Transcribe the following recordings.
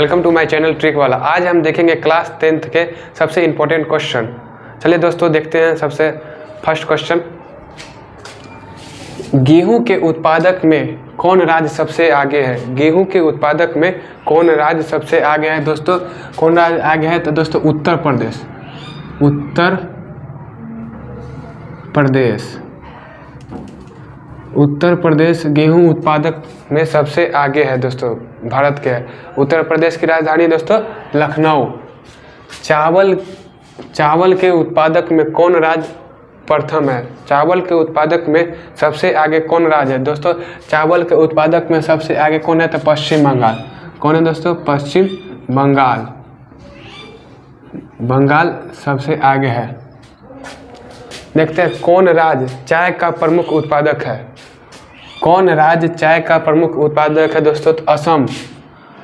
Welcome to my channel trick वाला। आज हम देखेंगे क्लास टेंथ के सबसे इम्पोर्टेंट क्वेश्चन। चलिए दोस्तों, देखते हैं सबसे फ़र्स्ट क्वेश्चन। गेहूँ के उत्पादक में कौन राज्य सबसे आगे है? गेहूँ के उत्पादक में कौन राज्य सबसे आगे है दोस्तों? कौन राज्य आगे है? तो दोस्तों, उत्तर प्रदेश। उत्तर प्रदेश। उत्तर प्रदेश गेहूँ उत्पादक में सबसे आगे है दोस्तों, भारत के। उत्तर प्रदेश की राजधानी दोस्तों, लखनऊ। चावल चावल के उत्पादक में कौन राज्य प्रथम है? चावल के उत्पादक में सबसे आगे कौन राज्य है? दोस्तों, चावल के उत्पादक में सबसे आगे कौन है? तो पश्चिम बंगाल। कौन है दोस्तों? पश्चिम बंगाल। बंगाल सबसे आगे है। देखते हैं कौन राज्य चाय का प्रमुख उत्पादक है। कौन राज्य चाय का प्रमुख उत्पादक है दोस्तों? तो असम।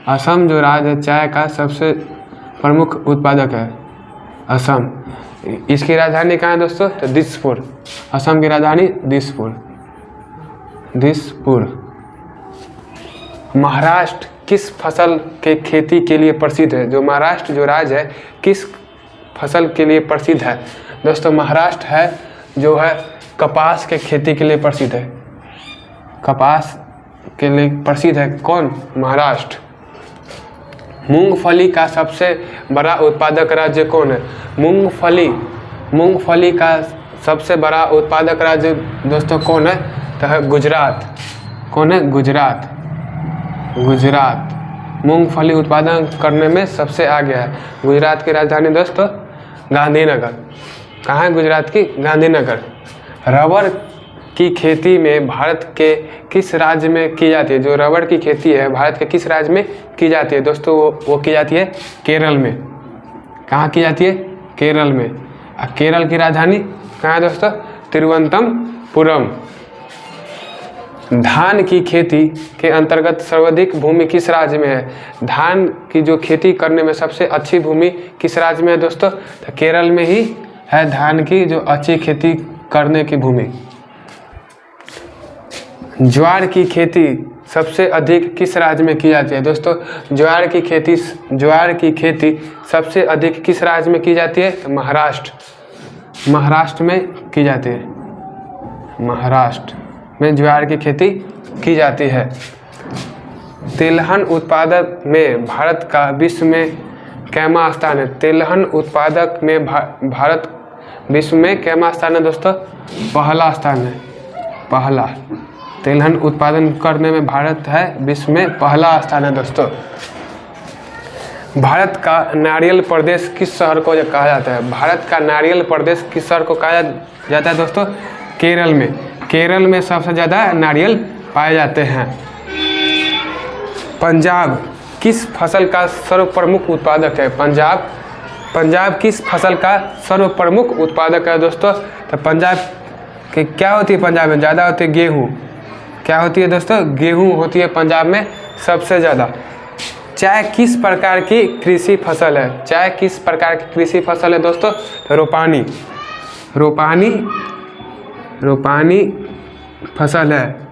असम जो राज्य है चाय का सबसे प्रमुख उत्पादक है। असम। इसकी राजधानी कहाँ है दोस्तों? तो दिसपुर। असम की राजधानी दिसपुर। दिसपुर। महाराष्ट्र किस फ़सल के खेती के लिए प्रसिद्ध है? जो महाराष्ट्र जो राज्य है, किस फ़सल के लिए प्रसिद्ध है? दोस्तों, महाराष्ट्र है जो है कपास के खेती के लिए प्रसिद्ध है। कपास के लिए प्रसिद्ध है। कौन? महाराष्ट्र। मूंगफली का सबसे बड़ा उत्पादक राज्य कौन है? मूंगफली। मूंगफली का सबसे बड़ा उत्पादक राज्य दोस्तों कौन है? तो है गुजरात। कौन है? गुजरात। गुजरात। मूंगफली उत्पादन करने में सबसे आगे है। गुजरात की राजधानी दोस्तों, गांधीनगर। कहाँ है गुजरात की? गांधीनगर। रबर की खेती में भारत के किस राज्य में की जाती है? जो रबड़ की खेती है, भारत के किस राज्य में की जाती है? दोस्तों, वो वो की जाती है केरल में। कहाँ की जाती है? केरल में। और केरल की राजधानी कहाँ है दोस्तों? तिरुवनंतपुरम। धान की खेती के अंतर्गत सर्वाधिक भूमि किस राज्य में है? धान की जो खेती करने में सबसे अच्छी भूमि किस राज्य में है दोस्तों? तो केरल में ही है धान की जो अच्छी खेती करने की भूमि। ज्वार की खेती सबसे अधिक किस राज्य में की जाती है? दोस्तों ज्वार की खेती ज्वार की खेती सबसे अधिक किस राज्य में की जाती है? तो महाराष्ट्र। महाराष्ट्र में की जाती है। महाराष्ट्र में ज्वार की खेती की जाती है। तिलहन उत्पादक में भारत का विश्व में कैमा स्थान है। तिलहन उत्पादक में भा, भारत विश्व में कैमा स्थान है दोस्तों? पहला स्थान है। पहला। तिलहन उत्पादन करने में भारत है विश्व में पहला स्थान है दोस्तों। भारत का नारियल प्रदेश किस शहर को कहा जाता है? भारत का नारियल प्रदेश किस शहर को कहा जाता है दोस्तों? केरल में। केरल में सबसे ज़्यादा नारियल पाए जाते हैं। पंजाब किस फ़सल का सर्व प्रमुख उत्पादक है? पंजाब। पंजाब किस फ़सल का सर्व प्रमुख उत्पादक है दोस्तों? तो पंजाब के क्या होती है? पंजाब में ज़्यादा होती है गेहूँ। क्या होती है दोस्तों? गेहूँ होती है पंजाब में सबसे ज़्यादा। चाय किस प्रकार की कृषि फ़सल है चाय किस प्रकार की कृषि फ़सल है दोस्तों? रोपानी। रोपानी रोपानी फ़सल है।